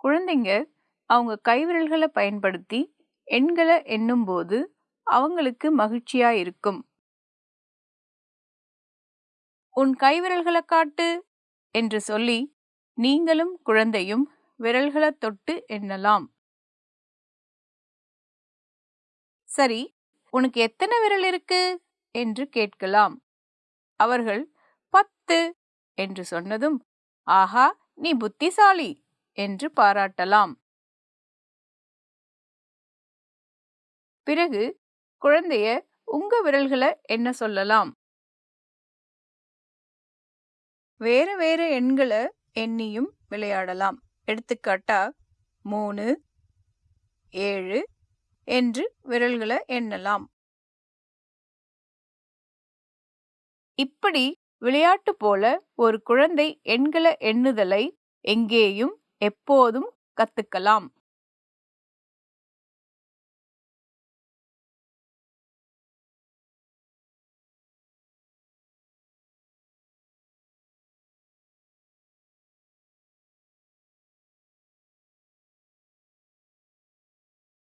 குழந்தைங்க அவங்க கைவிரல்களை பயன்படுத்தி எண்களை எண்ணும்போது அவங்களுக்கு மகிழ்ச்சியா இருக்கும். உன் கைவிரல்களை காட்டு என்று சொல்லி நீங்களும் குழந்தையும் விரல்களை தொட்டு எண்ணலாம். சரி உனக்கு எத்தனை விரல் இருக்கு? என்று கேட்கலாம். அவர்கள் பத்து என்று சொன்னதும் ஆஹா நீ புத்திசாலி! என்று பாராட்டலாம். பிறகு குழந்தைய உங்க விரல்களை என்ன சொல்லலாம்? வேற வேற எண்களை எண்ணியும் விளையாடலாம். எடுத்துக்காட்டா மூணு ஏழு என்று விரல்களை எண்ணலாம். இப்படி விளையாட்டு போல ஒரு குழந்தை எண்களை எண்ணுதலை எங்கேயும் எப்போதும் கத்துக்கலாம்.